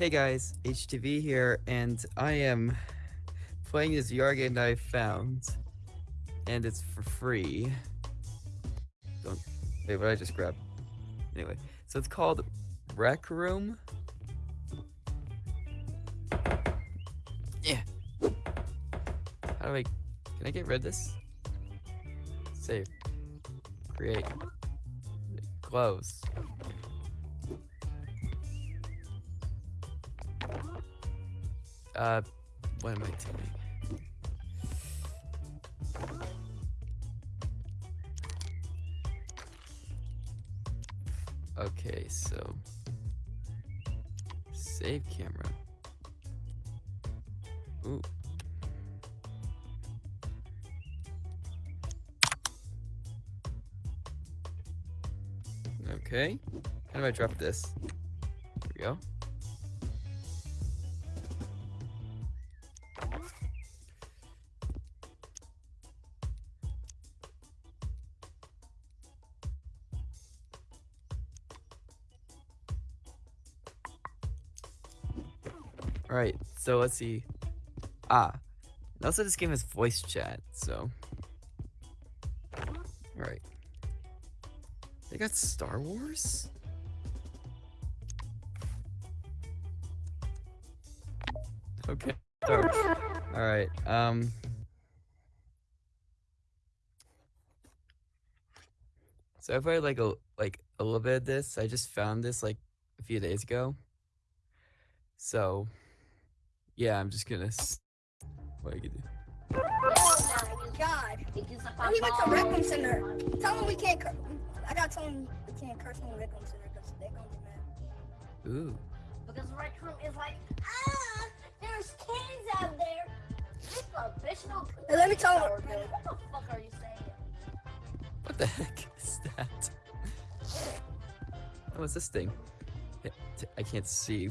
Hey guys, HTV here, and I am playing this VR game that I found, and it's for free. Don't wait, what I just grab? Anyway, so it's called Rec Room. Yeah. How do I? Can I get rid of this? Save. Create. Close. Uh, what am I doing? Okay, so save camera. Ooh. Okay. How do I drop this? There we go. Alright, so let's see. Ah. Also this game has voice chat, so. Alright. They got Star Wars? Okay. Alright, um. So I played like a like a little bit of this. I just found this like a few days ago. So yeah, I'm just gonna. What I can do? Oh my god. We went to Rec Room Center. Tell them we can't. cur- I gotta tell them we can't curse on Rec Center because they're gonna be mad. Ooh. Because Rec Room is like, ah, there's kids out there. Professional. Hey, let me tell them. What the fuck are you saying? What the heck is that? Oh, what's this thing? I can't see.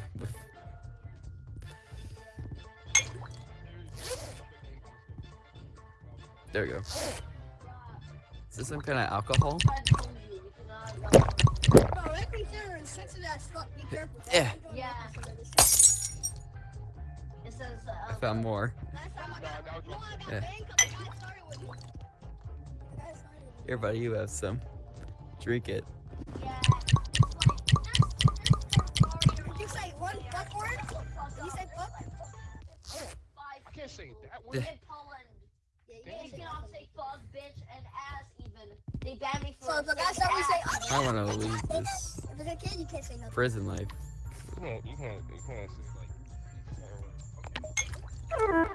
There we go. Is this some kind of alcohol? I told you, we cannot- Bro, Rec Room Center is sensitive as fuck. Be careful. Yeah. Yeah. It says, uh, I found more. Last time I got, you know, I got Yeah. banned 'cause the guy started with me. The guy started with me. Here, buddy, you have some. Drink it. yeah. Did you say one fuck word? You say fuck? Five can't say that Yeah. word. in Poland. Yeah, you They can't say cannot say fuck, bitch, and ass even. They banned me for So if a guy saying start we say, ass. oh, I want to leave this If it's a kid, you can't say nothing. prison life. You can't, you can't, you can't say like.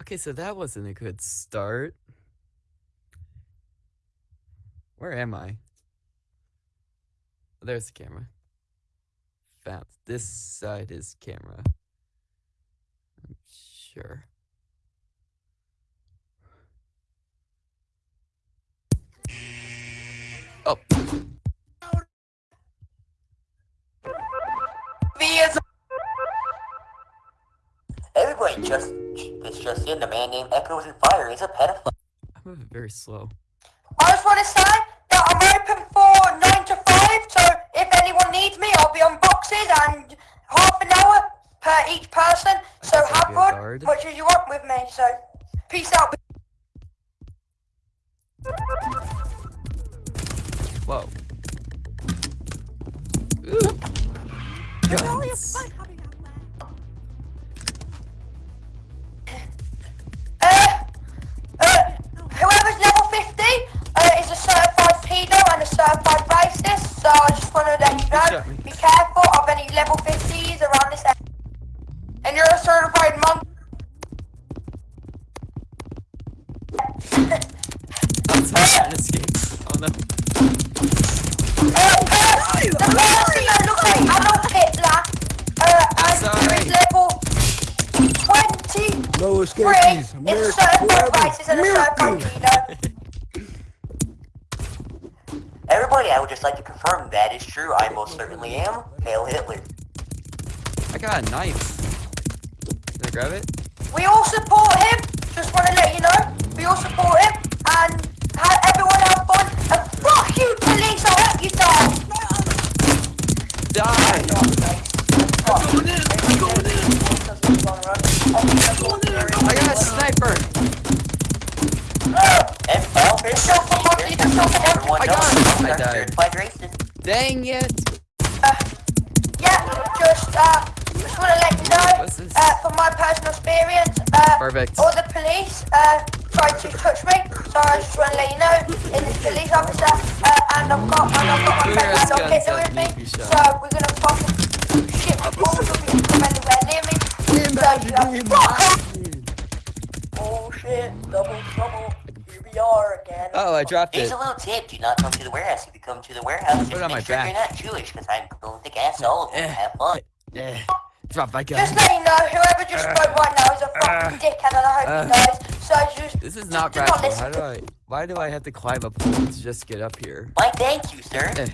Okay, so that wasn't a good start. Where am I? Oh, there's the camera. Found this side is camera. I'm sure. Oh. Everybody just this just in, the man named Echoes and Fire is a pedophile. I'm moving very slow. I just want to say that I'm open for 9 to 5, so if anyone needs me, I'll be on boxes and half an hour per each person. So have fun, much as you want with me, so peace out. Whoa. Ooh. Guns. Uh, uh, whoever's level 50 uh, is a certified pedo and a certified racist, so I just want to let you know, be careful of any level 50s certainly am. Hail Hitler. I got a knife. Can I grab it? Oh, dropped Here's a little tip. Do not come to the warehouse. If you come to the warehouse, just make sure back. you're not Jewish, because I'm going to gas all of them. Have fun. Eh, drop my gun. Just let you know, whoever just spoke right now is a fucking dickhead and I hope uh, he dies. So just This is not practical. How do I? Why do I have to climb up to just get up here? Why, thank you, sir. Eh.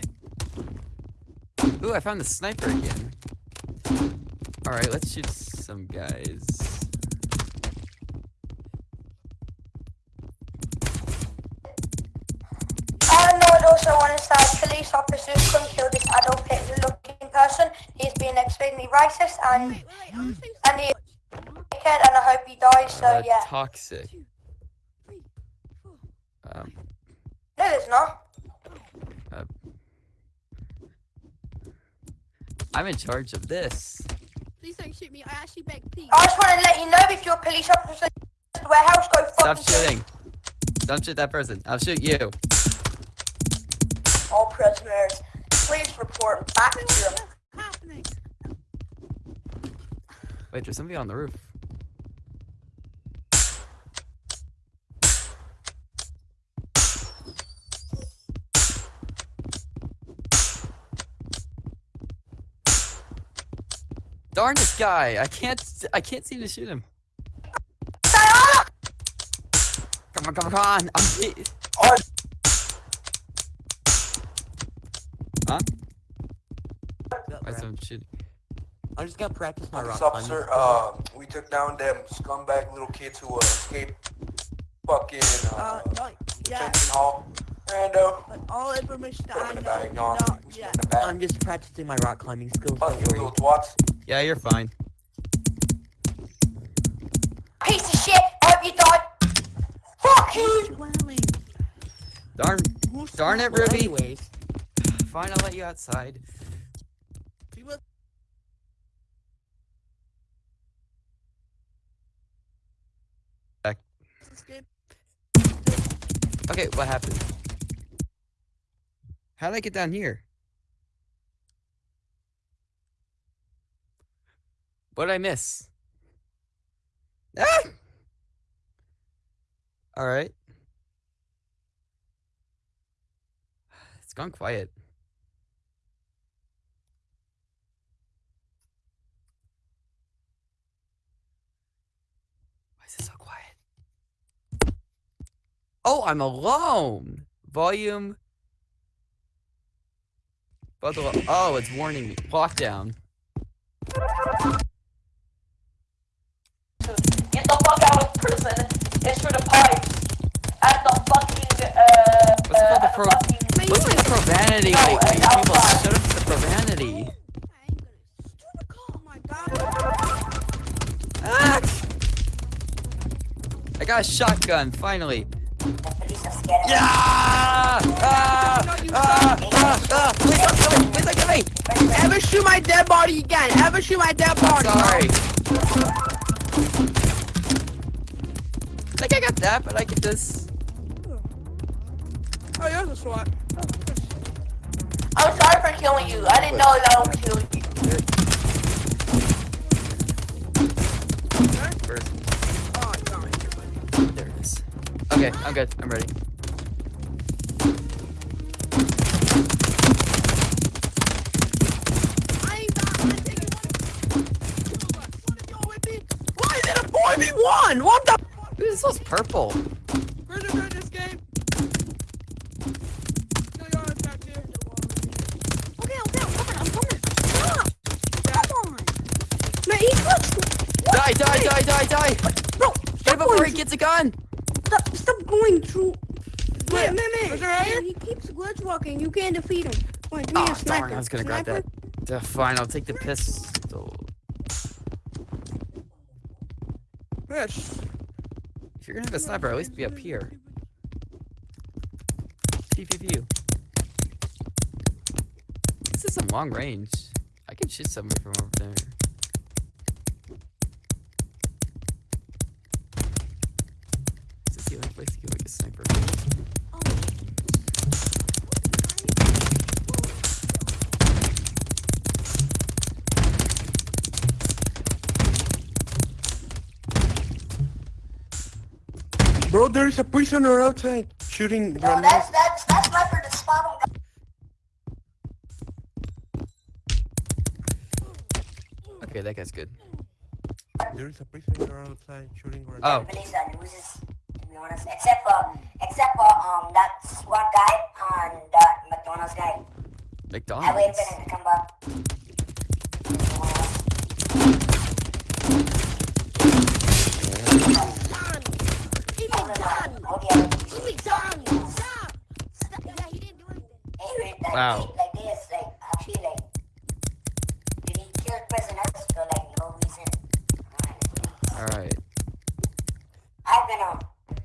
Ooh, I found the sniper again. Alright, let's shoot Uh, yeah. Toxic. Um, No there's not. I'm in charge of this. Please don't shoot me. I actually beg, please. I just want to let you know if you're a police officer in the warehouse, go Stop fucking kill shooting. Don't shoot that person. I'll shoot you. all prisoners. Please report back to your What's? Wait, there's somebody on the roof. Darn this guy! I can't. I can't seem to shoot him. Come on, come on, come on! I'm. hit- Huh? Why is someone shooting? I'm just gonna practice my Police rock officer, uh, we took down them scumbag little kids who uh, escaped fucking Uh, uh, no, yeah, Jensen Hall. Rando, but all information that I them in the know, bag, no, not we shoot yet. in the bag. I'm just practicing my rock climbing skills. Fuck you little twats. Yeah, you're fine. piece of shit. I hope you die. Fuck you. Darn. Who's Darn it? Ruby. Anyways, Fine, I'll let you outside. Back. Okay, what happened? How did I get down here? What did I miss? Ah! Alright. It's gone quiet. Why is it so quiet? Oh, I'm alone. Volume. Oh, it's warning me. Lockdown. Uh, the pro-. What's the profanity No, lately? it's People outside. shut up with the profanity. I ain't gonna. Stupid call. My god. Ah! I got a shotgun, finally. Yeah! Ah! Ah! Ah! Ah! Please don't kill me! Please don't kill me! Ever shoot my dead body again? Ever shoot my dead body? Sorry. I think I got that, but I get this. Oh, yours is what? I'm sorry for killing you. I didn't know that I would kill you. First, no. there it is. Okay, I'm good. I'm ready. I ain't got I'm taking one. One of with me. Why is it a 4v1? What the? Ooh, this one's purple. Where's the win this game? No, y'all in back here. Okay, okay, I'm coming. I'm coming. Stop. Come on. Man, he clutched. Die, die, die, die, die! Bro, Get him stop before going. he gets a gun! Stop, stop going through. Wait. There right? He keeps glitch walking. You can't defeat him. Wait, give me Oh, a sniper. darn, I was gonna grab Sniper? that. Uh, fine, I'll take the pistol. Yes. If you're gonna have a sniper, at least be up here. Pew pew pew. This is some long range. I can shoot somebody from over there. Bro, there's a prisoner outside shooting No, grenades. that's that's that's sniper the spot on. Okay, that guy's good. There's a prisoner outside shooting grenades. Oh, Believe that loses, to be honest. Except for except for um that SWAT guy and that McDonald's guy. I waited for them to come back. Reason? Alright. I've been a,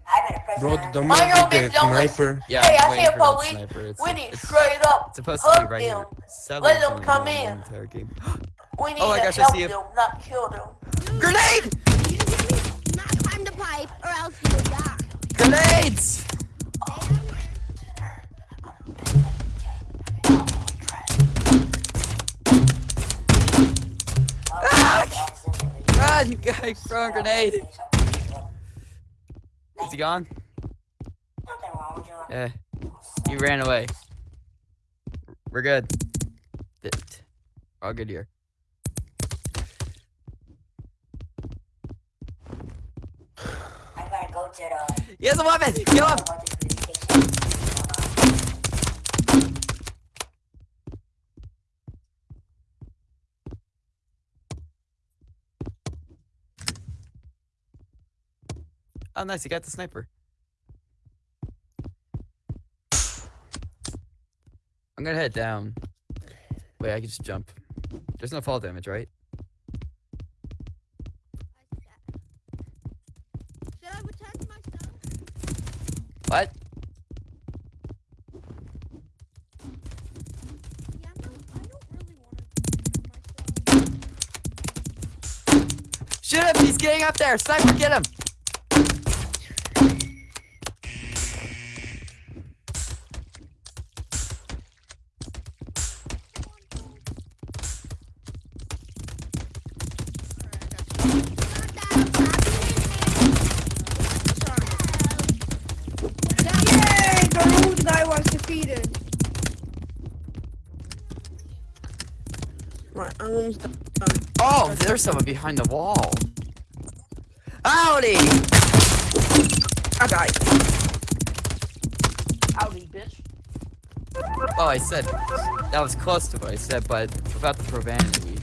I've been a Bro, prisoner. the for- man I know, with the bitch, don't sniper. Yeah, Hey, I'm I waiting see a for that police. sniper. It's, We straight up. it's supposed to be right here. them. Seven Let them come the in. entire. We need Oh my to gosh, I see it. them, not kill them. Grenade! You didn't hear? Not climb the pipe or else you will die. Grenades! Ah! Run, guy, throw a grenade. Is he gone? Yeah. He ran away. We're good. All good here. Go. He has a weapon! Kill him! Oh, nice. He got the sniper. I'm gonna head down. Wait, I can just jump. There's no fall damage, right? Myself. Shoot him! He's getting up there! Sniper, get him! There's someone behind the wall. Howdy! I died. Howdy, bitch. Oh, I said that was close to what I said, but without the profanity.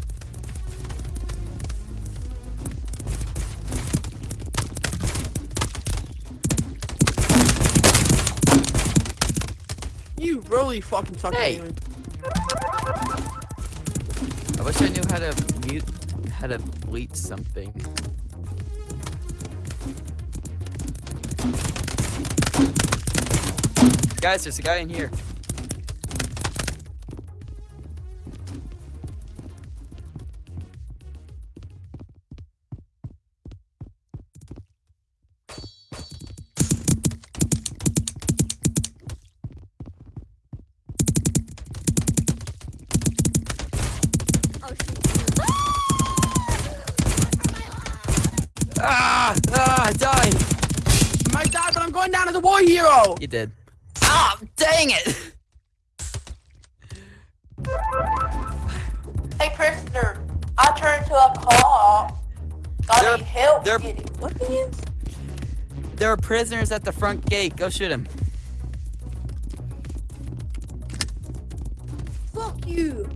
You really fucking suck Hey. at. I wish I knew how to mute, how to bleach something. Guys, there's a guy in here. Did. Ah! Dang it! Hey, prisoner. I turned to a car. Got They're- any help they're- getting weapons? There are prisoners at the front gate. Go shoot him. Fuck you.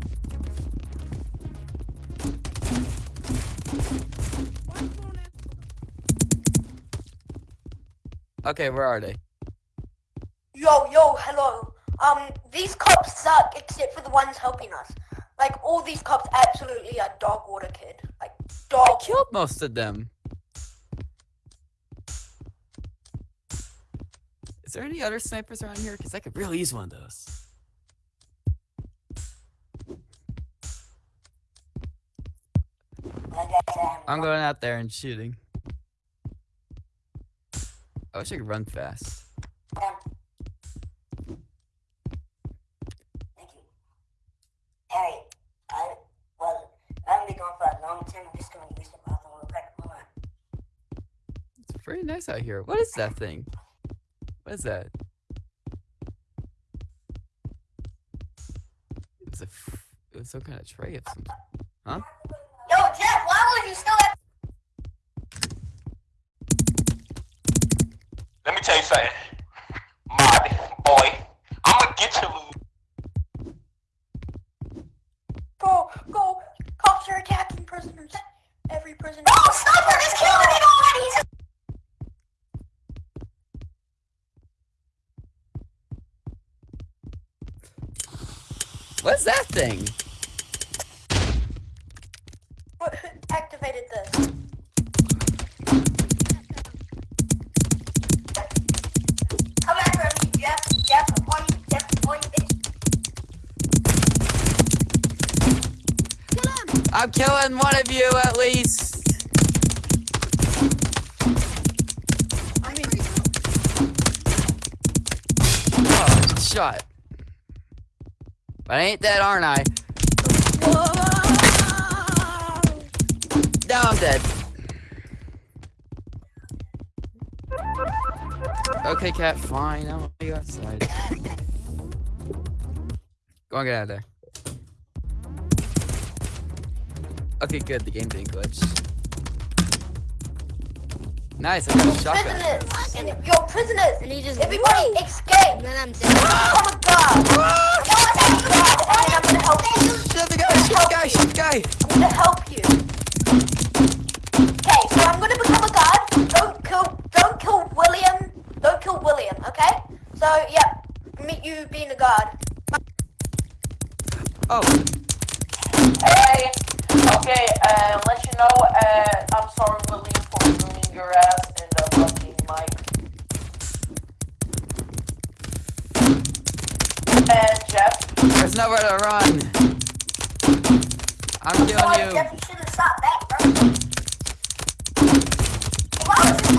Okay, where are they? yo, yo, hello. Um, these cops suck, except for the ones helping us. Like, all these cops absolutely are dog water, kid. Like, dog I killed most of them. Is there any other snipers around here? Because I could really use one of those. I'm going out there and shooting. I wish I could run fast. It's pretty nice out here. What is that thing? What is that? It was a. f- It was some kind of tray of some. Huh? Yo, Jeff, why would you still at Let me tell you something. Mod, boy. Thing? Ain't dead, aren't I? Now I'm dead. Okay, cat, fine. I'll be outside. Go on, get out of there. Okay, good. The game didn't glitch. Nice. I got a shotgun. Prisoners! And yo, prisoners! and he just Everybody escape! And then I'm dead. Oh my god! I'm gonna help you. Guy! I'm gonna help you. Okay, so I'm gonna become a guard. Don't kill, don't kill William. Don't kill William, okay? So yeah, meet you being a guard. Oh, Hey, okay, uh, let you know, uh, I'm sorry, William, for ruining your ass nowhere to run. I'm killing you. Jeff, you should have bro. Why was this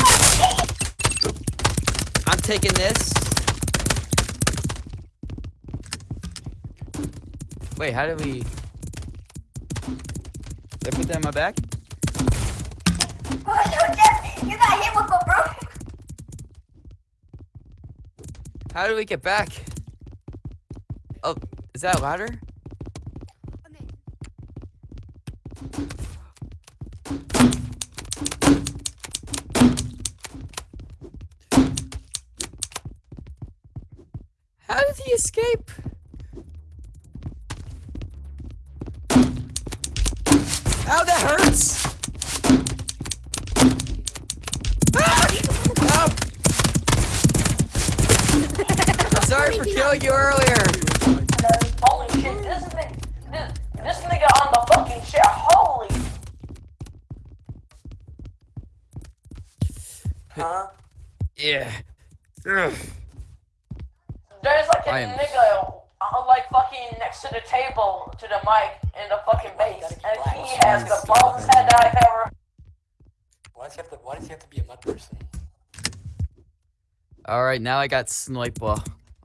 not I'm taking this. Wait, how do we? Did I put that in my back? Oh, yo, Jeff, you got hit with a bro. How do we get back? Oh, is that louder? How did he escape? Ow, that hurts! Ah! I'm sorry for killing you earlier. Person? All right, now I got sniper.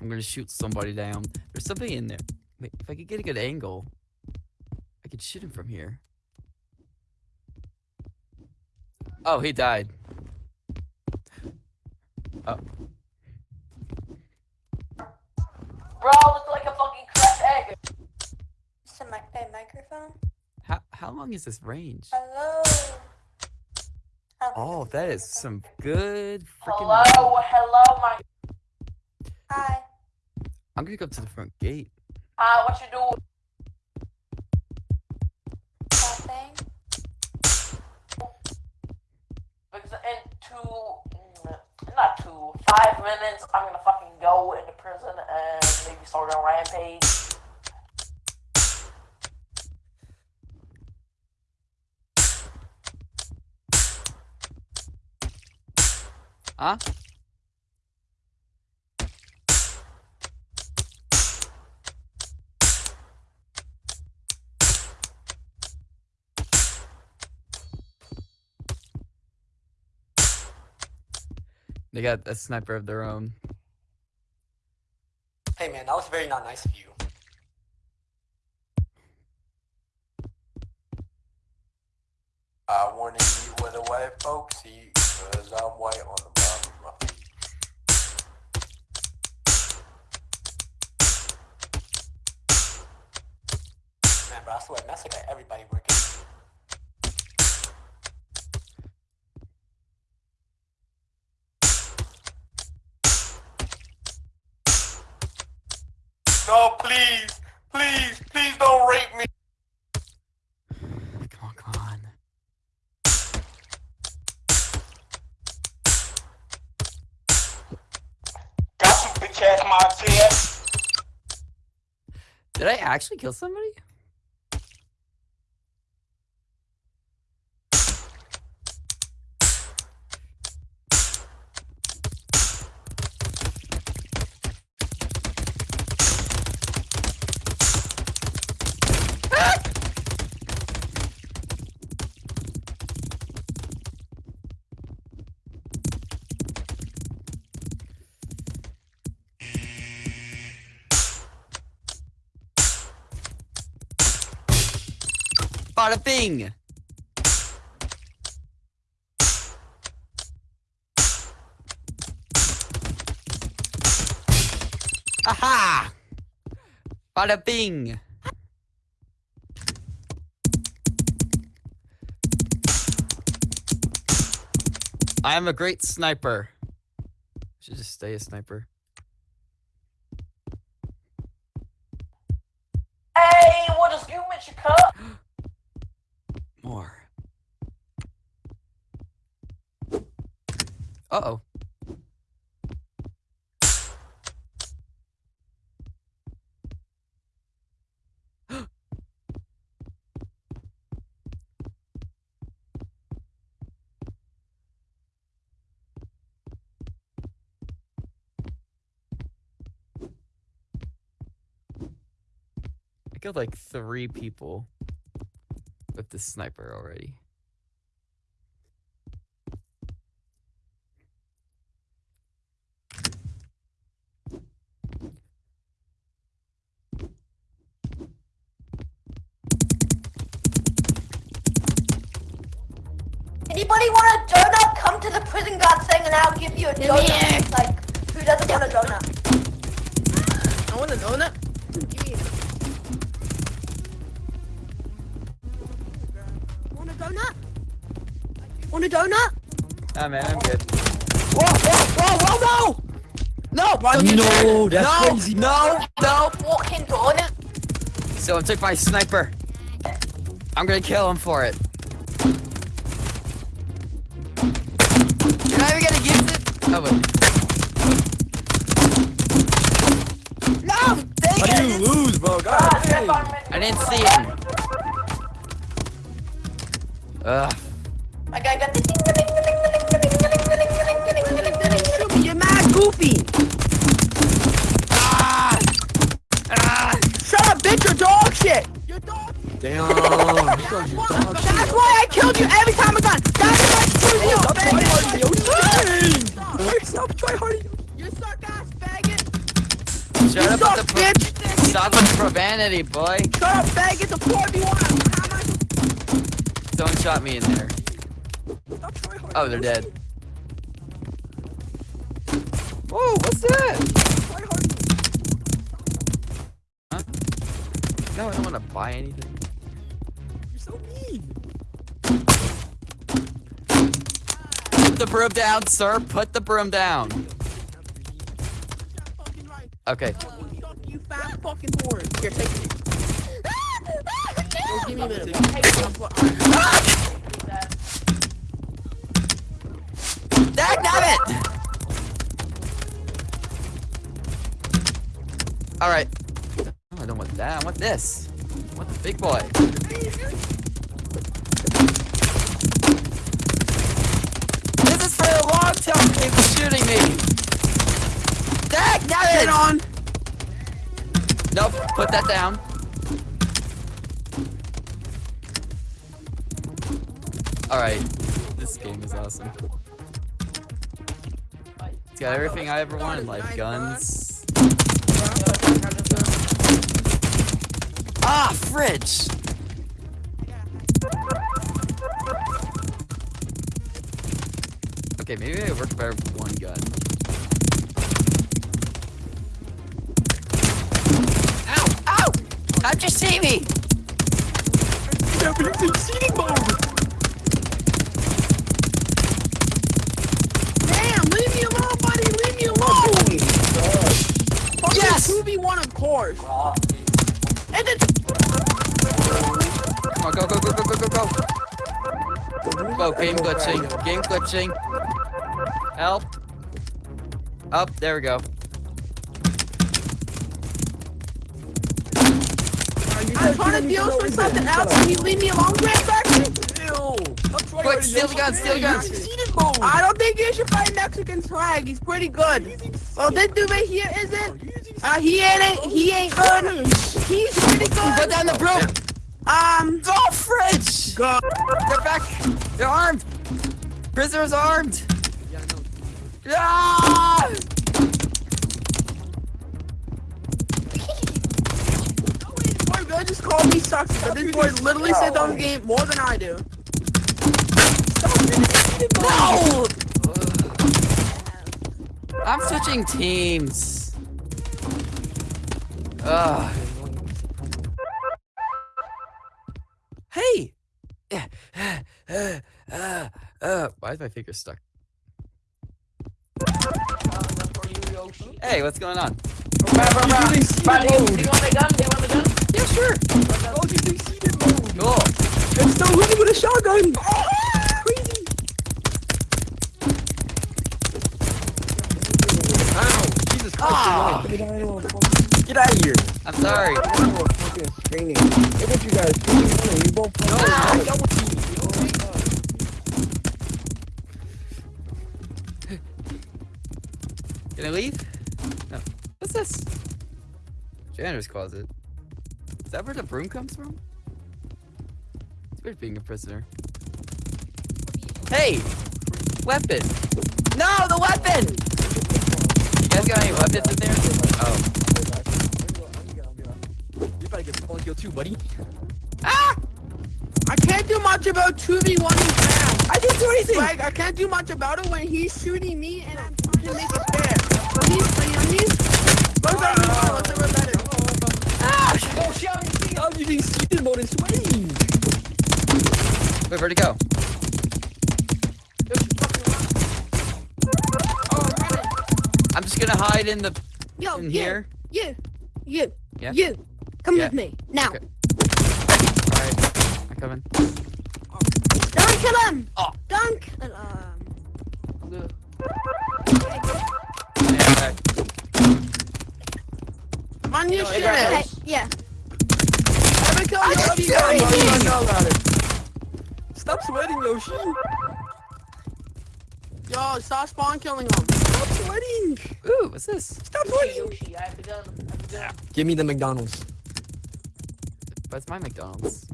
I'm gonna shoot somebody down. There's something in there. Wait, if I could get a good angle, I could shoot him from here. Oh, he died. Oh, Bro, look like a fucking cracked egg. It's a, mic- a microphone. how how long is this range? Hello. Oh, that is some good freaking. Hello, hello, my. Hi. I'm gonna go to the front gate. Hi, what you doing? Nothing. In two, not two, five minutes, I'm gonna fucking go into prison and maybe start a rampage. A? They got a sniper of their own. Hey man, that was very not nice of you. I wanna be with a white folksy. Man, bro, I swear, Messa got everybody working. No, please, please, please don't rape me. Come on, come on. Got some bitch ass Montez. Did I actually kill somebody? Bing! Aha! Bada bing! I am a great sniper. Should just stay a sniper. Uh oh. I killed like three people with the sniper already. Give you a donut. Like, who doesn't want a donut? I want a donut. Want a donut? Want a donut? Ah man, I'm good. Whoa, whoa, whoa, whoa, no! No, No, that's no, crazy. No, no. Walking donut. So I took my sniper. I'm gonna kill him for it. You're not even gonna use it? Oh wait. No! Dang How do it! you lose, bro? God Ah, dang. I didn't see him. Ugh. I got got the ding, the ding, the ding, the ding, the ding, the ding, the ding, the ding, the ding, the ding, the ding. You're mad goofy! Ah! Ah! Shut up, bitch, you're dog shit! You're dog Damn. That's why I killed you every time I got. That's why I killed you, faggot! Stop try harding. You suck ass faggot! Shut up suck, the pro- bitch! Stop with the profanity, boy. Shut up, faggot! The 4v1! How am I shot me in there. Stop. Oh, they're dead. Whoa, what's that? Try harding. No, I don't want to buy anything. Put the broom down, sir. Put the broom down. Okay. You fat fucking whore. Here, take it. Give me a Alright. No, oh, I don't want that. I want this. I want the big boy. This is for a long time people shooting me. Dag Get it! on. Nope, put that down. Alright. This game is awesome. It's got everything I ever wanted in life. Guns. Ah, fridge! Okay, maybe it works better with one gun. Ow! Ow! How'd you see me? Damn, leave me alone, buddy. Leave me alone. Fucking Yes! 2v1, of course. And then Come on, go, go, go, go, go, go, go! Go, game glitching. Game glitching. Help. Up, there we go. I'm trying to deal with something else. Can you leave me alone, Grand Factory? Quick, steal the gun, steal the gun! I don't think you should fight Mexican swag. He's pretty good. Well, this dude right here isn't. Uh, he ain't. He ain't good. He's pretty good. Put down the broom! Um. Oh, fridge! God. They're back! They're armed! Prisoners armed! Ah! Boy, Bill just called me sucks, but this boy literally said on the game more than I do. No! I'm switching teams. Ugh. Hey! Uh, uh, uh, why is my finger stuck? Hey, what's going on? They want the gun. They want the gun. Yeah, sure. Cool. And still winning with a shotgun. Crazy. Ah, Get out of here. I'm sorry. fucking screaming. Look at you guys. You both Ah! Can I leave? No. What's this? Janitor's closet. Is that where the broom comes from? It's weird being a prisoner. Hey! Weapon! No, the weapon! You guys got any weapons in there? Oh. You better get spawn kill too, buddy. Ah! I can't do much about 2v1 round. I didn't do anything. Like, I can't do much about it when he's shooting me and I'm trying to make it fair. But he's, you know, he's, let's say we won, let's say we're better. Ah! I'm using seated mode and sweating. Wait, where'd he go? Oh. I'm just gonna hide in the Yo, in you, here. you, you, Yeah? you. Come Yeah. with me now. Okay. Alright. I'm coming. Don't kill him. Oh. Don't kill him. On your shit. Hey, yeah. Every kill you just love you do guys. it. you know about it. Stop sweating, Yoshi. Yo, stop spawn killing him. Stop sweating. Ooh, what's this? Stop sweating. Ah. Give me the McDonald's. What's my McDonald's?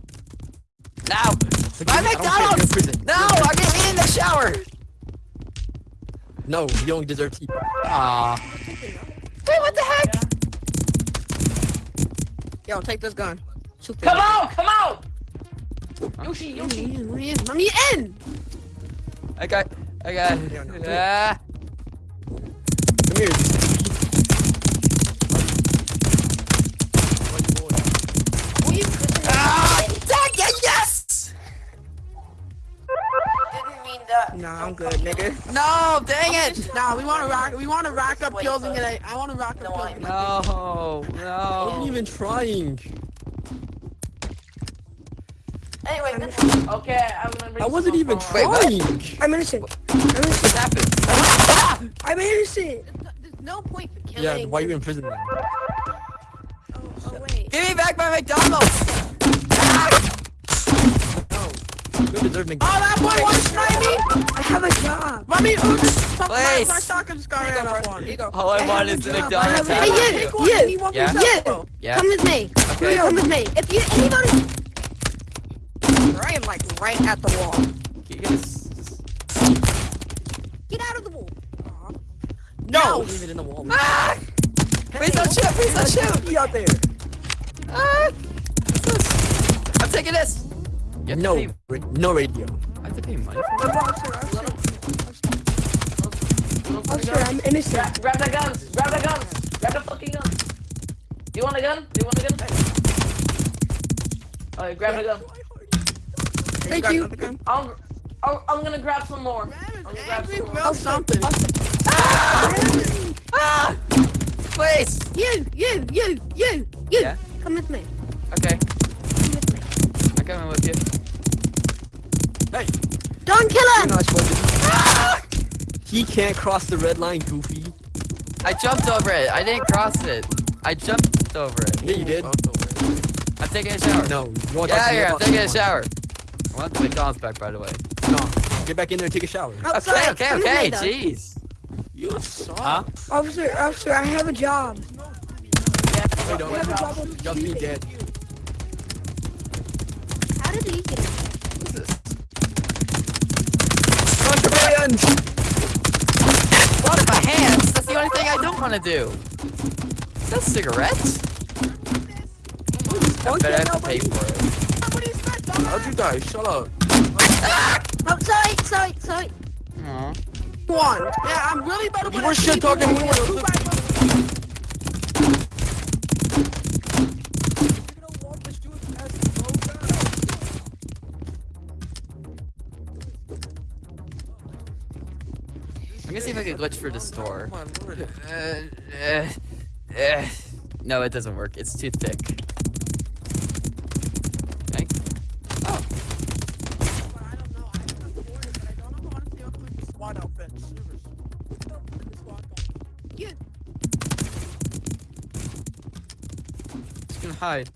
No! My I don't care, McDonald's! you're in prison. No! I'm gonna eat in the shower! No, you don't deserve to eat. Aw. Wait, what the heck? Yo, take this gun. Shoot Come out! Come out! Yoshi, Let Yoshi. me in, let me in, let me in! I got. I got. Yeah. Ah. Come here. Nah, I'm good, nigga. No, dang it! Nah, we wanna rock. we wanna rack up kills and get a, I wanna rack up No, kills. I- No, I wasn't even trying. Anyway, this okay, I'm gonna I wasn't even phone. Wait, trying. I'm innocent. I'm innocent. What happened? Ah! I'm innocent. There's no point for killing. Yeah, why are you in prison then? Oh, oh wait. Give me back my McDonald's! You don't Oh, that boy wants to snipe me! I have a job. Let me, oh, just fuck my, Please. my soccer just got ran up on. Here you go. All I, I want have is the. I McDonald's. have Hey, about you- you? Yeah. and Yeah. Yeah. Come with me. Okay. Come with me. If you anybody, Right, like, right at the wall. You guys. get out of the wall. No! Leave it in the wall. Ah! Please don't shoot! Please don't shoot! Be out there. Ah! I'm taking this! You have to No, pay- ra- no radio. I have to pay money for But officer, officer, officer, I'm innocent. Grab, grab the guns! Grab the guns! Grab the fucking gun! Do you want a gun? Do you want a gun? Alright, grab the gun. Thank you. I'm, I'm, I'm gonna grab some more. I'm gonna grab some more. Oh, something. Ah! Please! You, you, you, you, you. Yeah? Come with me. Okay, Come with me. I'm coming with you. Don't kill You're him. not supposed. He can't cross the red line, Goofy. I jumped over it. I didn't cross it. I jumped over it. Yeah, you did. I'm taking a shower. No, you want Get to out here. I'm taking a shower. shower. I want the McDonald's back, by the way. No, get back in there and take a shower. Okay, Outside. okay, Come okay. later. Jeez. You suck. Huh? Officer, officer, I have a job. I I don't. have a job with Just be dead. How did he get it? Contraband! Blood in my hands. That's the only thing I don't want to do. Is that cigarettes? I bet I have to pay for it. How'd you die? Shut up. Ah! Oh, sorry, sorry, sorry. Aw. One. Yeah, I'm really bad better You were shit talking. We were. I'm gonna see if I can glitch for the store. Uh, uh, uh, no, it doesn't work. It's too thick. Okay. Oh, just gonna hide.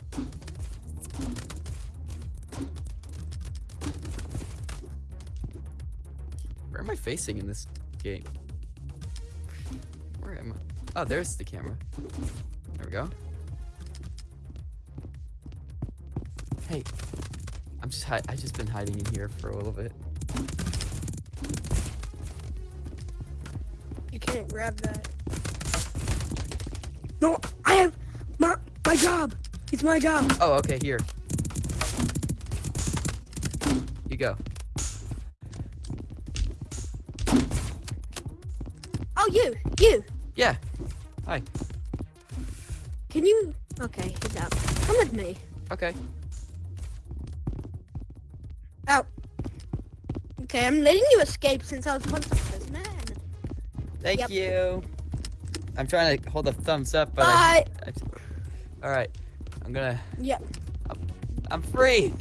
Where am I facing in this game? Where am I? Oh, there's the camera. There we go. Hey, I'm just hi- I just been hiding in here for a little bit. You can't grab that. No, I have my my job. It's my job. Oh, okay, here. Okay. Oh. Okay, I'm letting you escape since I was prisoner. and- Thank Yep. you. I'm trying to hold a thumbs up, but I, Bye. all right. I'm gonna. Yep. I'm free.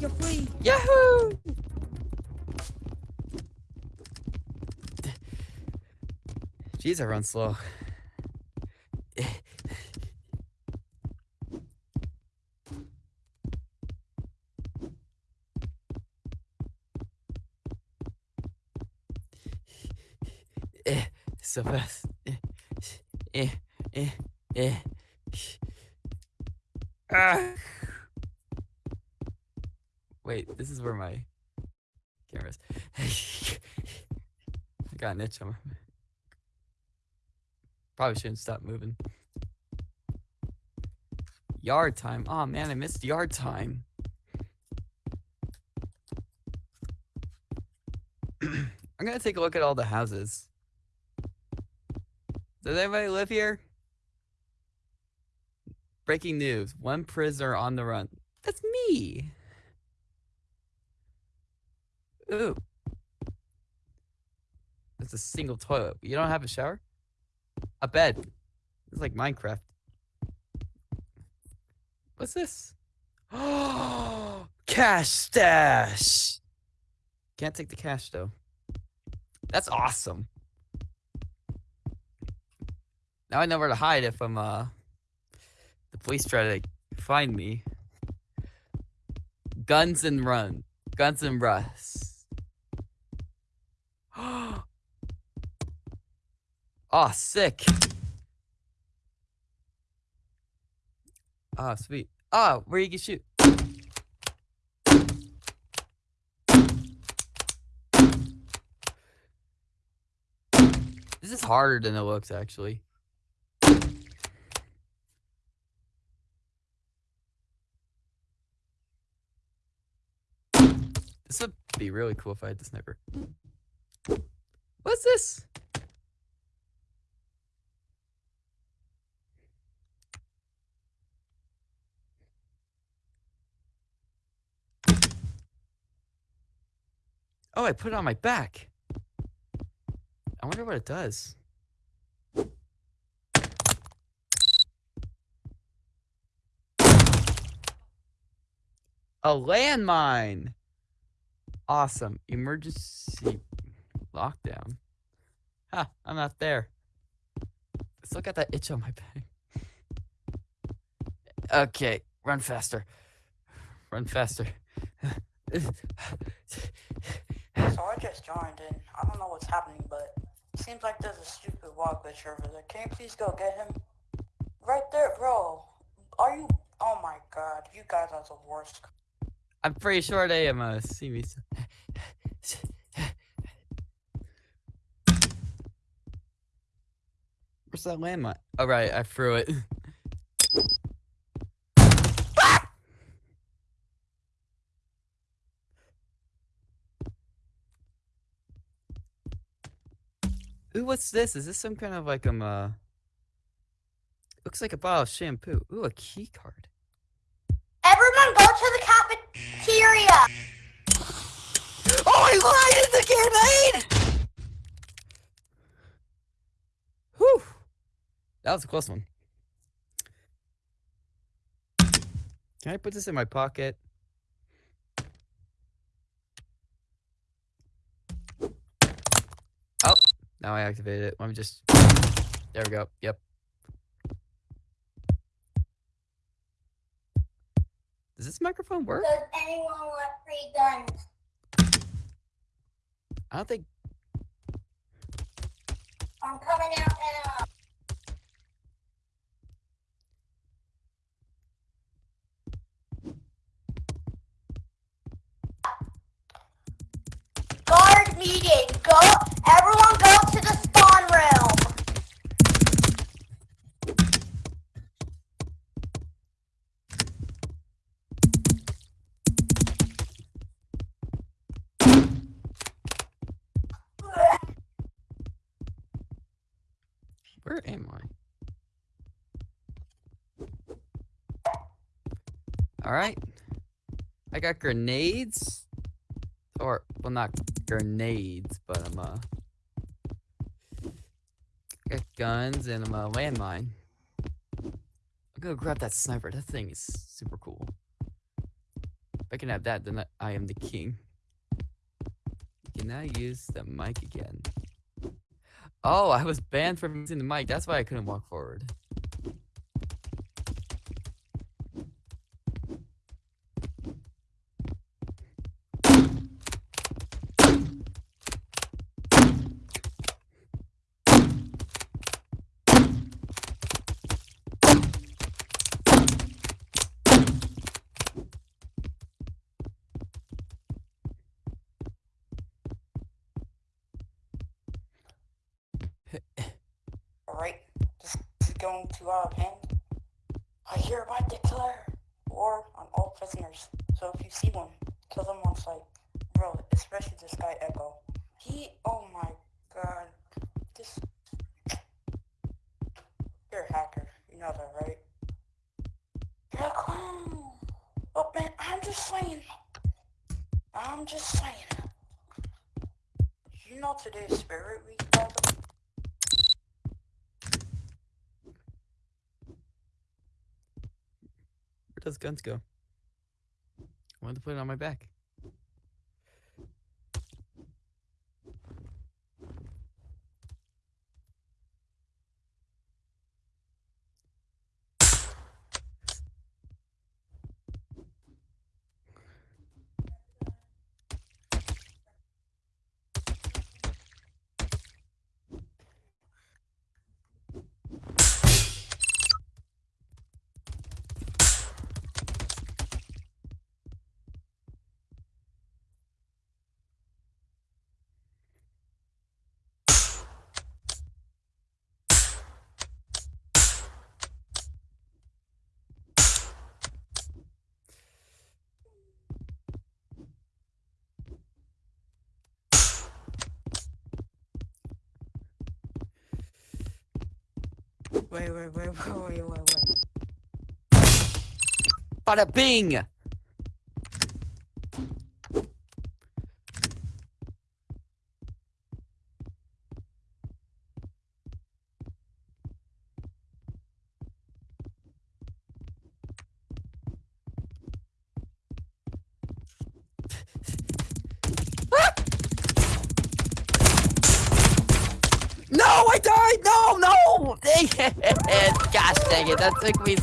You're free. Yahoo! Jeez, I run slow. So fast. Eh, eh, eh, eh. Ah. Wait, this is where my camera is. I got an itch on my. Probably shouldn't stop moving. Yard time. Oh man, I missed yard time. I'm gonna take a look at all the houses. Does anybody live here? Breaking news. One prisoner on the run. That's me. Ooh. It's a single toilet. You don't have a shower? A bed. It's like Minecraft. What's this? Oh, cash stash. Can't take the cash though. That's awesome. Now I know where to hide if I'm uh the police try to find me. Guns and run. Guns and Russ. oh, ah, sick. Oh, sweet. Oh, where you can shoot. This is harder than it looks, actually. This would be really cool if I had the sniper. What's this? Oh, I put it on my back. I wonder what it does. A landmine. Awesome. Emergency lockdown. Ha, I'm not there. Let's look at that itch on my back. Okay, run faster. Run faster. So I just joined in. I don't know what's happening, but seems like there's a stupid walk glitch over there. Can you please go get him? Right there, bro. Are you? Oh my god, you guys are the worst. I'm pretty sure they am uh, see me. Where's that landmine? Oh right, I threw it. Ooh, what's this? Is this some kind of like um uh looks like a bottle of shampoo. Ooh, a key card. Everyone go to the cafeteria. Oh, I lied in the grenade! Whew. That was a close one. Can I put this in my pocket? Oh, now I activated it. Let me just. There we go. Yep. Does this microphone work? Does anyone want free guns? I don't think. I'm coming out now. Guard meeting. Go. Everyone go Where am I? All right. I got grenades. Or, well, not grenades, but I'm, uh. Got guns and I'm a landmine. I'm gonna grab that sniper. That thing is super cool. If I can have that, then I- I am the king. Can now use the mic again. Oh, I was banned from using the mic. That's why I couldn't walk forward. Guns go? I wanted to put it on my back. Wait, wait, wait, wait, wait, wait, wait. Dang it,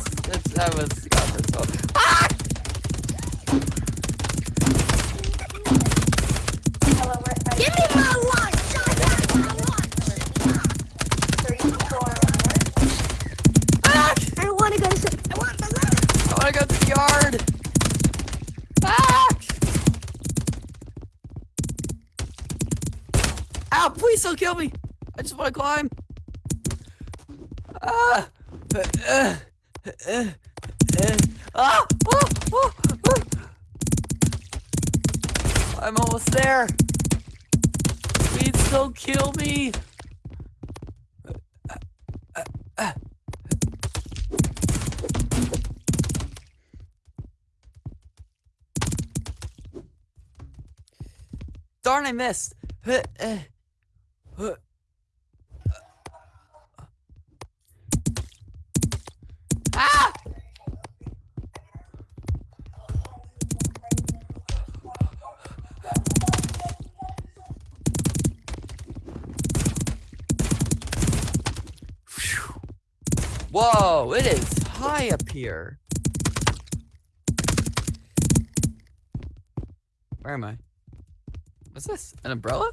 missed! Uh. Ah! Whoa, it is high up here. Where am I? What's this? An umbrella?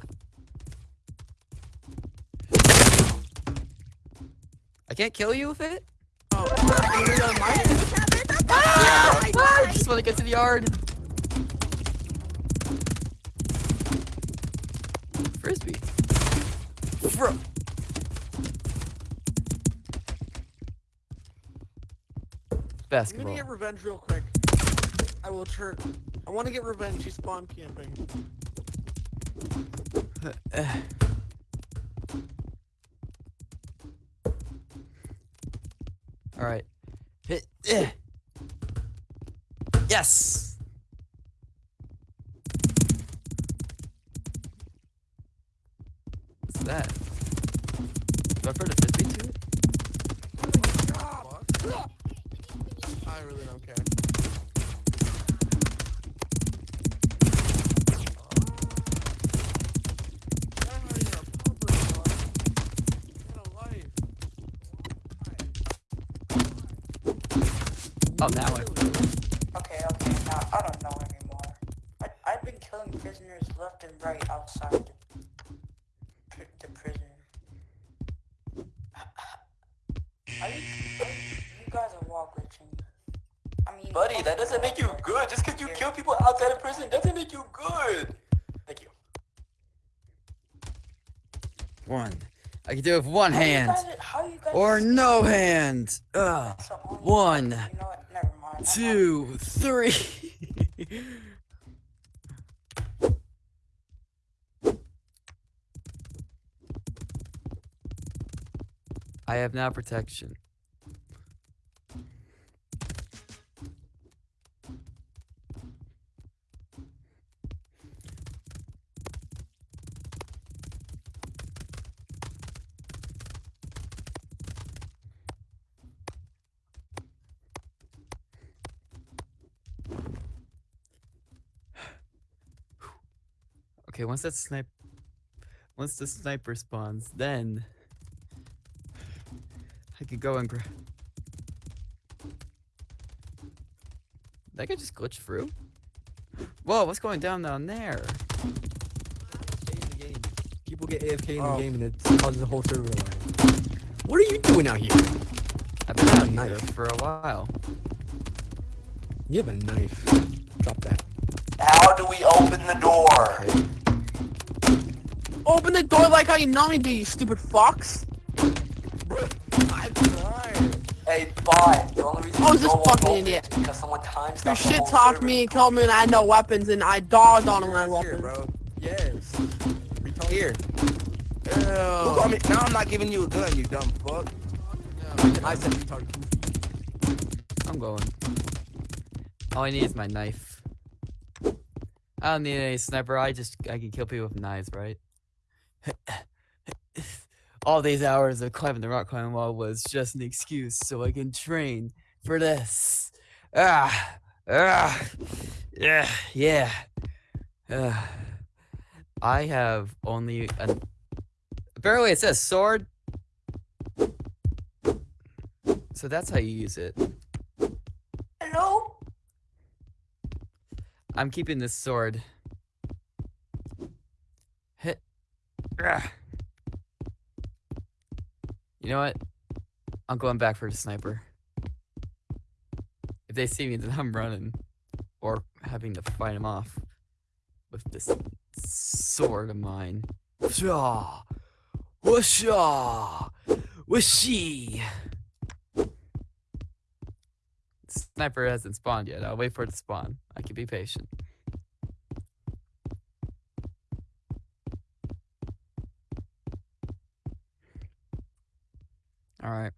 I can't kill you with it? Oh? Ah! I just want to get to the yard. Frisbee. Fro. I'm gonna get revenge real quick. I will chirp. I want to get revenge. She spawn camping. All right. Eh. Yes. What's that? Now I. Okay, okay, now I don't know anymore. I, I've been killing prisoners left and right outside the, pri- the prison. Are you, are you, you guys are wall glitching. I mean, Buddy, that doesn't make you good. Just because you kill people outside of prison doesn't make you good. Thank you. One. I can do it with one How you hand. guys are- how you guys Or no hand. Ugh. So only- One. Two. Three. I have now protection. Okay, once that snipe, once the sniper spawns, then I could go and grab. That guy just glitched through. Whoa, what's going down down there? People get AFK in Oh. the game and it causes a whole server to lag. What are you doing out here? I've been out here Knife. for a while. You have a knife. Drop that. How do we open the door? Open the door like how you normally do, you stupid fox. I'm trying. Hey, bot. The only reason Oh, you this don't fucking idiot. is because someone times You shit talked me and told me that I had no weapons and I dogged on him when I had Here, bro. Yes. Here. Ew. Look on me. Now I'm not giving you a gun, you dumb fuck. I set the target. I'm going. All I need is my knife. I don't need any sniper. I just I can kill people with knives, right? All these hours of climbing the rock climbing wall was just an excuse so I can train for this. Ah, ah, yeah, yeah. Ah. I have only an. Apparently, it says sword. So that's how you use it. Hello? I'm keeping this sword. Hit. You know what? I'm going back for the sniper. If they see me, then I'm running. Or having to fight him off. With this sword of mine. Whoosha! Whoosha! Whooshy! Sniper hasn't spawned yet. I'll wait for it to spawn. I can be patient. Alright.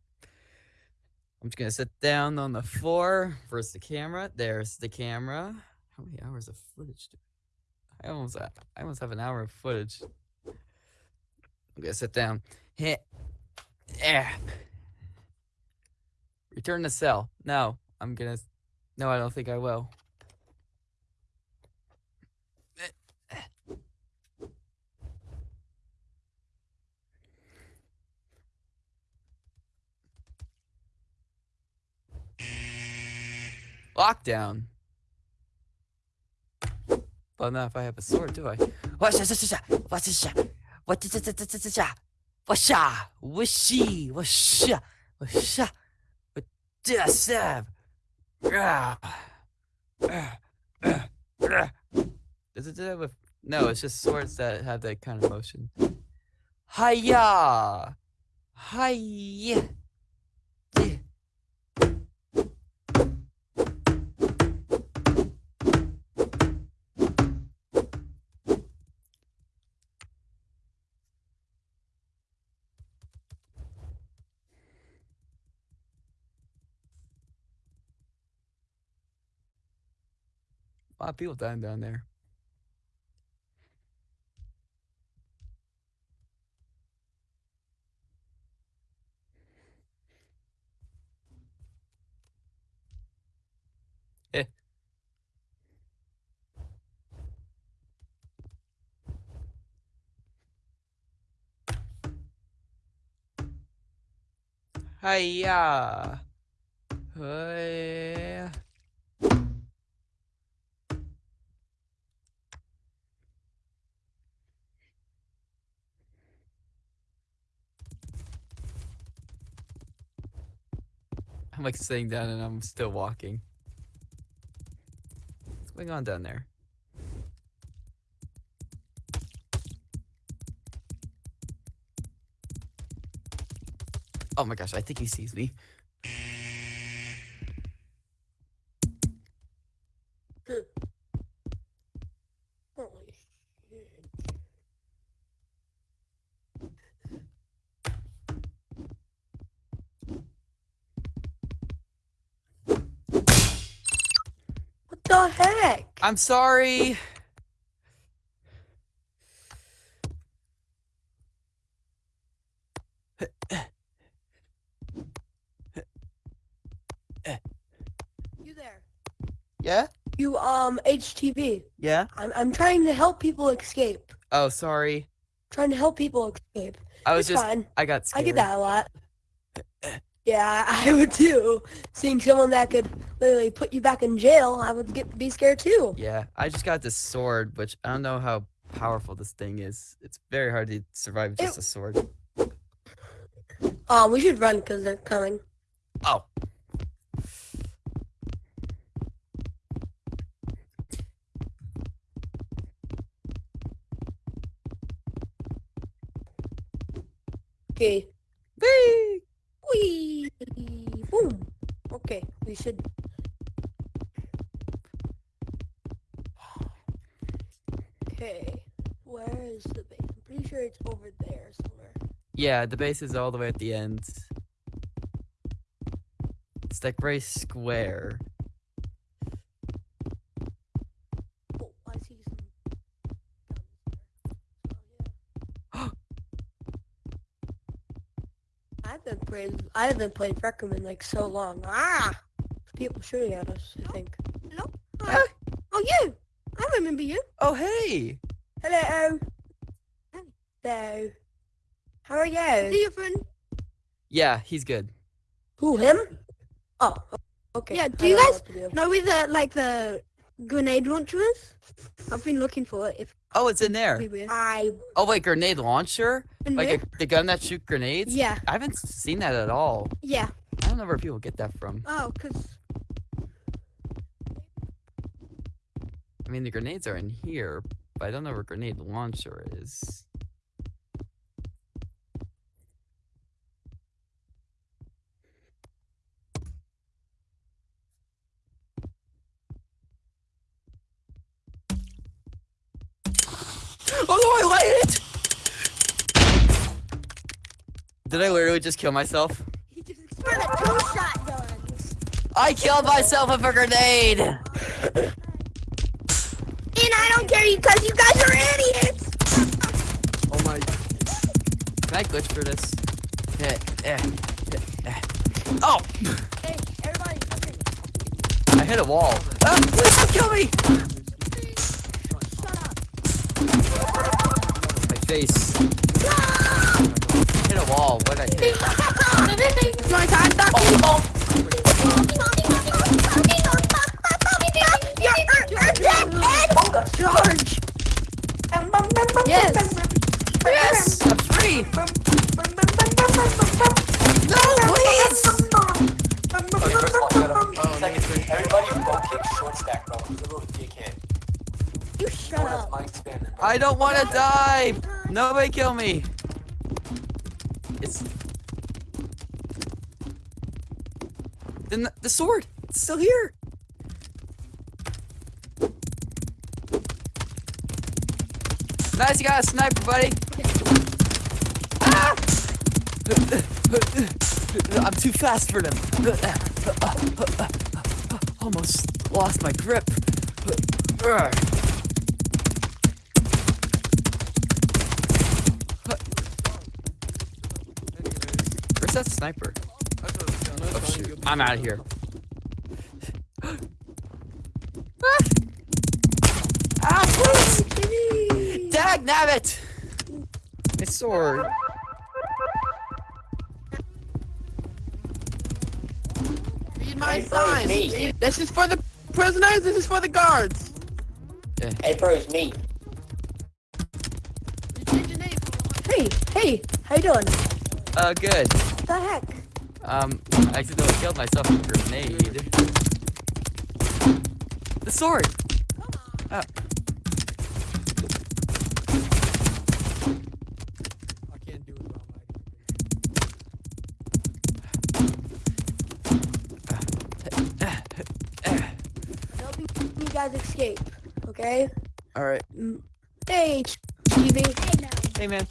I'm just gonna sit down on the floor. First the camera. There's the camera. How many hours of footage do I almost I almost have an hour of footage. I'm gonna sit down. Hit. Yeah. Return to cell. No, I'm gonna. No, I don't think I will. Lockdown. But not if I have a sword, do I? Up? What's up? What's up? Does it do that with? No, it's just swords that have that kind of motion. Hiya! Hiya! Lot of people dying down there. Eh. Hiya. Hiya. I'm like sitting down and I'm still walking. What's going on down there? Oh my gosh, I think he sees me. I'm sorry. You there? Yeah? You um HTV. Yeah? I'm I'm trying to help people escape. Oh, sorry. Trying to help people escape. I was it's just fine. I got scared. I get that a lot. Yeah, I would too. Seeing someone that could literally put you back in jail, I would get be scared too. Yeah, I just got this sword, which I don't know how powerful this thing is. It's very hard to survive just It- a sword. Um, we should run because they're coming. Oh. Okay. Whee! Whee! Boom. Okay, we should. Okay, where is the base? I'm pretty sure it's over there somewhere. Yeah, the base is all the way at the end. It's like very square. Oh, I see some guns there. I haven't played. I haven't played Rec in like so long. Ah, people shooting at us. I think. Hello. Hi. Oh, you. I remember you. Oh, hey! Hello. Hello. How are you? See your friend. Yeah, he's good. Who him? Oh. Okay. Yeah, do I you don't know guys do. know where the like the grenade launcher is? I've been looking for it. If Oh, it's in there. I Oh, wait, grenade launcher? And Like a, the gun that shoot grenades? Yeah, I haven't seen that at all. yeah. I don't know where people get that from. Oh, cause I mean, the grenades are in here, but I don't know where grenade launcher is. Oh no, I light it! Did I literally just kill myself? he just For the two shotguns. I killed myself with a grenade! And I don't care because you guys are idiots. Oh my. Can I glitch for this? Eh, eh, eh, eh. Oh! Hey, everybody, come. I hit a wall. Ah, please don't kill me! Shut up. My face. Hit a wall. What did I hit? My time, stop. George. Yes. Yes! I'm free! No, please! Okay, first of all, shut up. Second, everybody go kick short stack, bro. He's a little dickhead. You shut up. my expanded, bro. I don't want to die! Nobody kill me! It's... Then the, the sword! It's still here! Nice, you got a sniper, buddy! Ah! I'm too fast for them. Almost lost my grip. Where's that sniper? Oh, shoot. I'm out of here. Nabbit! My sword. Read my Hey, bro, me. This is for the prisoners. This is for the guards. Hey, bro, it's me. Hey, hey, how you doing? Uh, good. What the heck? Um, I accidentally killed myself with a grenade. The sword! Oh. Guys escape, okay? Alright. Mm. Hey, TV. Hey, man.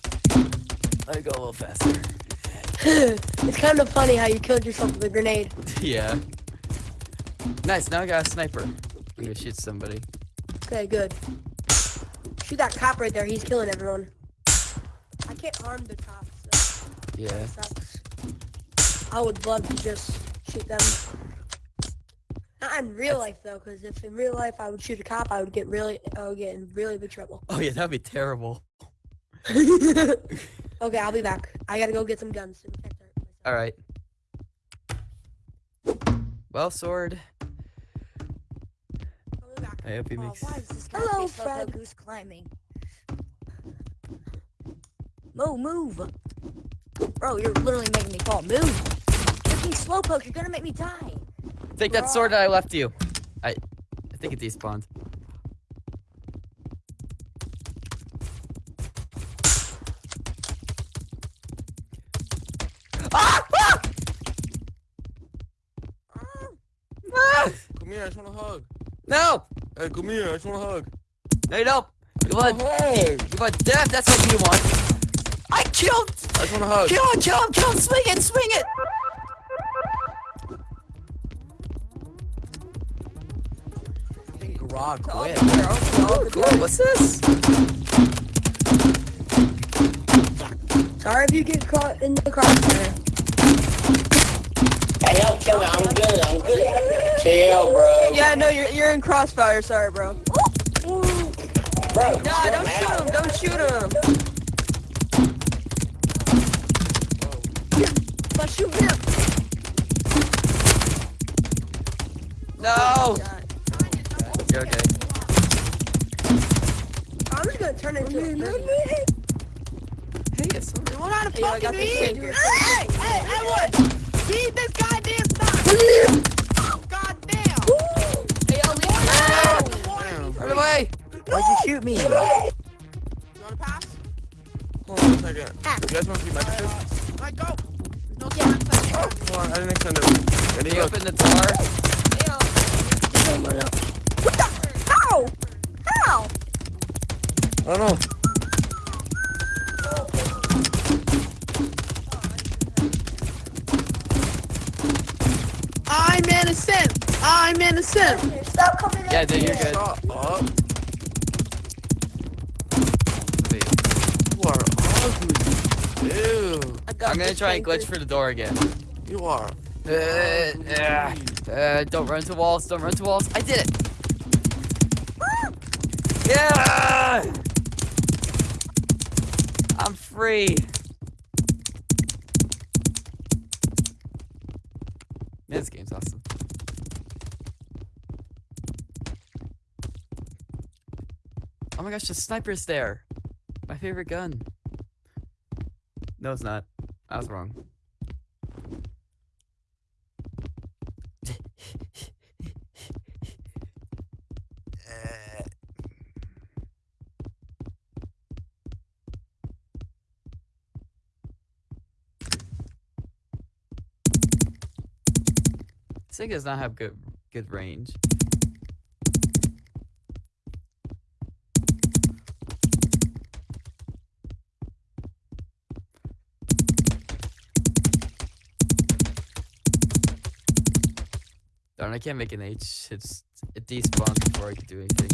Let me go a little faster. it's kind of funny how you killed yourself with a grenade. yeah. Nice, now I got a sniper. I'm gonna shoot somebody. Okay, good. Shoot that cop right there. He's killing everyone. I can't harm the cops. So Yeah. that sucks. I would love to just shoot them. Not in real life though, because if in real life I would shoot a cop, I would get really, I would get in really big trouble. Oh, yeah, that'd be terrible. okay, I'll be back. I gotta go get some guns to protect myself. Alright. Well, sword. I'll be back. I hope he Oh, makes. why is this guy Hello, face look Fred. goose climbing? Mo, move. Bro, you're literally making me fall. Move. Freaking slowpoke, you're gonna make me die. Take that sword that I left you. I, I think it despawned. Ah! Ah! Ah! Come here, I just want a hug. No! Hey, come here, I just want a hug. Hey, no, you don't. You want, you want death? That's what you want. I killed! I just want a hug. Kill him, kill him, kill him! Swing it, swing it! Fucking garage quick. Oh, cool. What's this? Sorry if you get caught in the crossfire. Hey, yo, chill, I'm good, I'm good. Chill, bro. Yeah, no, you're you're in crossfire. Sorry, bro. Bro, Nah, don't shoot him. Don't shoot him. Let's shoot him. No. You're okay. I'm just gonna turn it into a Hey, it's You want how to Hey, I fucking this eat? shit. Hey, hey, everyone! Feed this goddamn stuff! Goddamn! Hey, I'll leave. Run away. Why'd you shoot me? You wanna pass? Hold on a second. Ah. You guys want to see my picture? Let go! No time. Hold on, I didn't extend it. Ready? You open the door. What the? Don't know. I'm innocent! I'm innocent! Stop coming in. Yeah, dude, you're good. Shut up. Wait, You are ugly. Ew. I got I'm gonna try and glitch tanker. for the door again. You are. Uh, uh, uh, don't run to walls. Don't run to walls. I did it. Yeah. I'm free. Man, this game's awesome. Oh my gosh, the sniper's there. My favorite gun. No, it's not. I was wrong. This thing does not have good good range. Darn, I can't make an H. It's it despawns before I can do anything.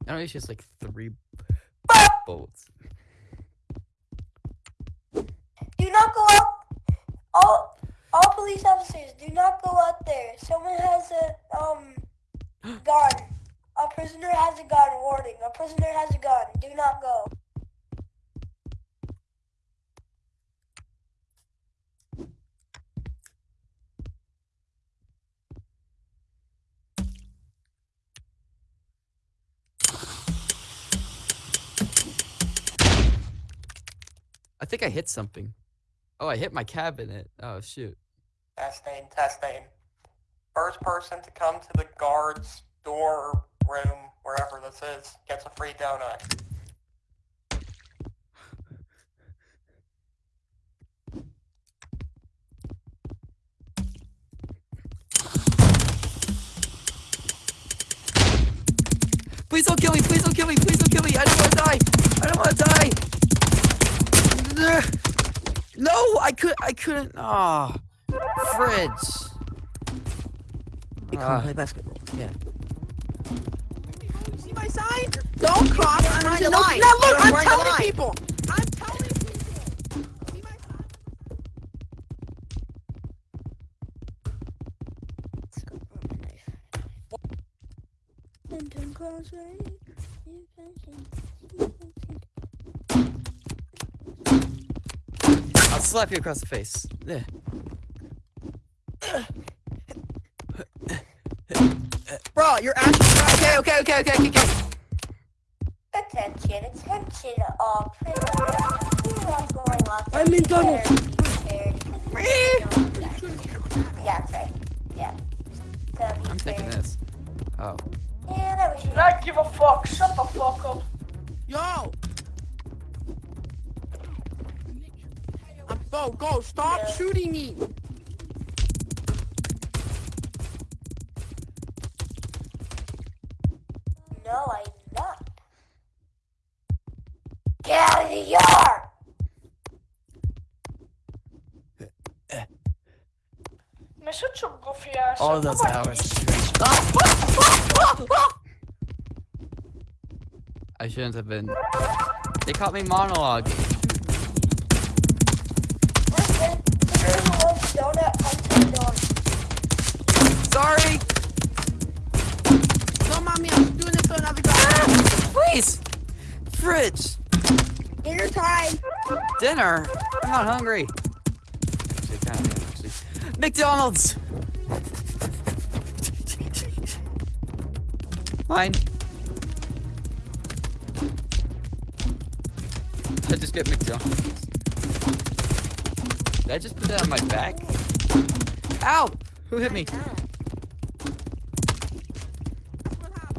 I don't know, it's just like three bolts. Prisoner has a gun. Do not go. I think I hit something. Oh, I hit my cabinet. Oh shoot. Testing, testing. First person to come to the guard's door, room, wherever this is, gets a free donut. Please don't kill me! Please don't kill me! Please don't kill me! I don't want to die! I don't want to die! No, I could. I couldn't. Ah, fridge. Hey, come Ah. on, play basketball. Yeah. See my sign? Don't cross. I'm wearing no, the line. no, look, You're I'm wearing the telling line. people. I'm telling people. See my sign? I'll slap you across the face. Yeah. Bro, you're actually Okay, okay, okay, okay, okay, okay. Attention, attention, all prisoners. You are going off. I'm in tunnel. Yeah, that's right. Yeah. So I'm taking fair. this. Oh. Yeah, that was you. Not give a fuck. Shut the fuck up. Yo! I'm go, go, stop Yeah. shooting me! Such a goofy ass. All those Come on, hours. you- I shouldn't have been. They caught me monologue. Listen, there's a little donut until dawn. Sorry. Don't mind me, I'm doing this for another guy. Please. Fridge. Dinner time. Dinner. I'm not hungry. McDonald's. Mine. I just get McDonald's. Did I just put that on my back? Ow! Who hit me?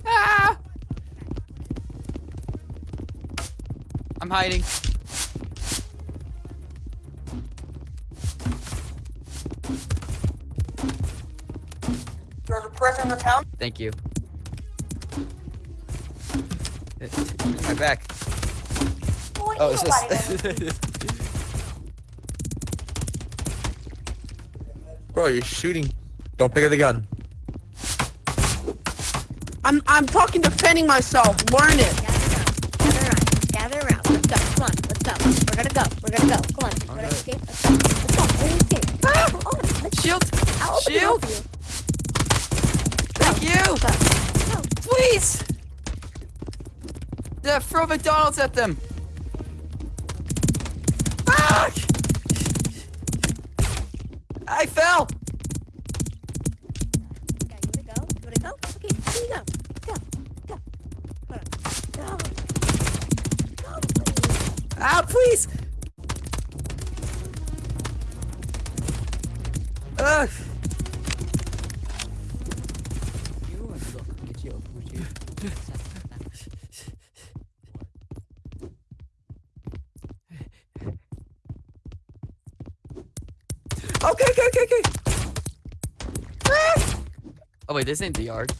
Ah! I'm hiding. There's a prison in the town. Thank you. Here's my back. Boy, Oh, it's nobody knows. just. Bro, you're shooting. Don't pick up the gun. I'm I'm talking defending myself. Learn it. Gather around. Gather around. Let's go. Come on. Let's go. We're gonna go. We're gonna go. Come on. We're gonna Okay. escape. Let's go. Let's go. We're gonna escape. Come on. Let's Shield! I'll open the Shield! You. Please! Throw McDonald's at them! Wait, this ain't the yard.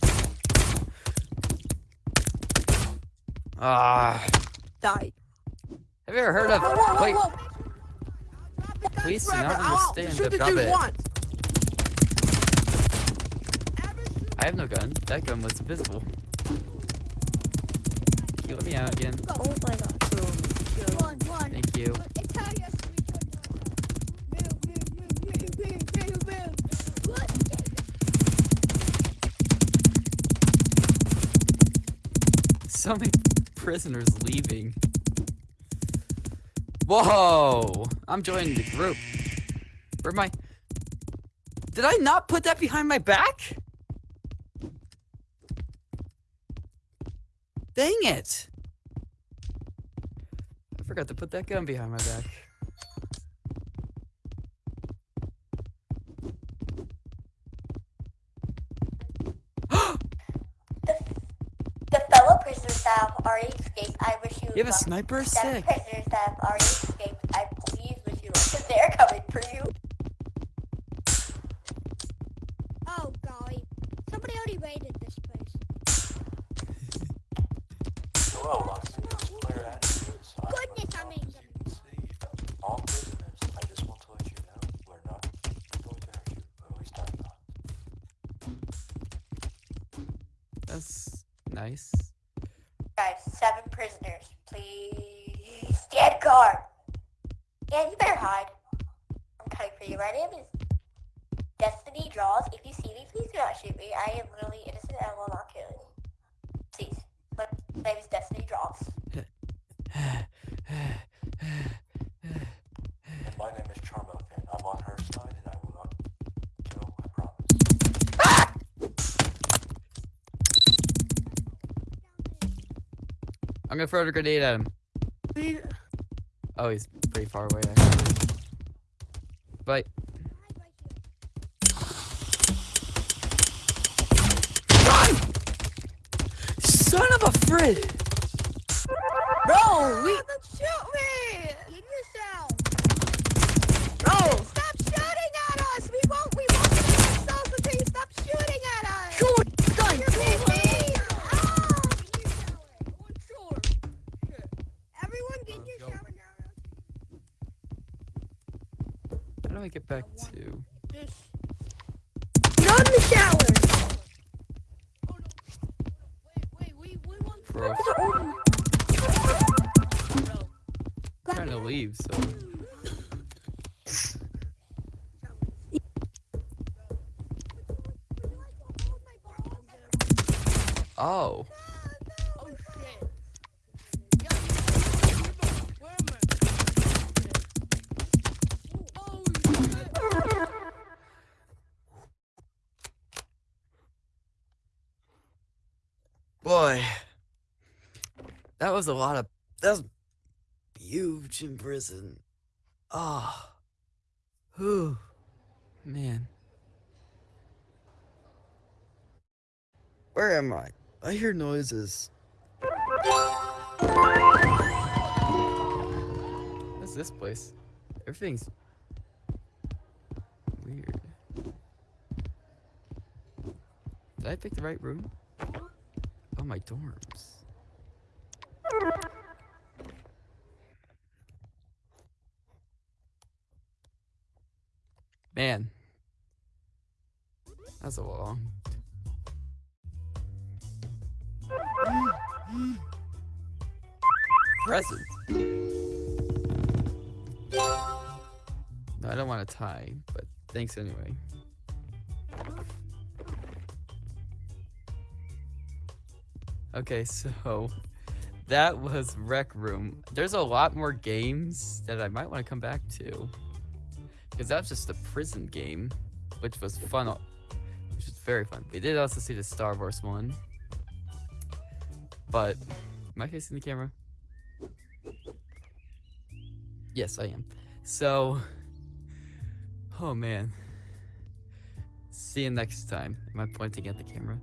Ah, Die. have you ever heard of? Whoa, whoa, whoa, Wait, whoa. Please do not understand Shoot the once. I have no gun. That gun was invisible. Can you let me out again? Oh my god. One, one. Thank you So many prisoners leaving. Whoa! I'm joining the group. Where am I? Did I not put that behind my back? Dang it! I forgot to put that gun behind my back. You have a sniper? Sick. prisoners that have already escaped, I please wish you luck. They're coming for you. Throw a grenade at him. Please. Oh, he's pretty far away actually. But son of a frid! Gross. I'm trying to leave, so. Oh shit. Boy. That was a lot of. That was huge in prison. Ah. Whew. Man. Where am I? I hear noises. What's this place? Everything's weird. Did I pick the right room? Oh, my dorms. Man. That's a long. Present. No, I don't want to tie, but thanks anyway. Okay, so that was Rec Room. There's a lot more games that I might want to come back to. Because that's just a prison game, which was fun. Which was very fun. We did also see the Star Wars one. But, am I facing the camera? Yes, I am. So, oh man. See you next time. Am I pointing at the camera?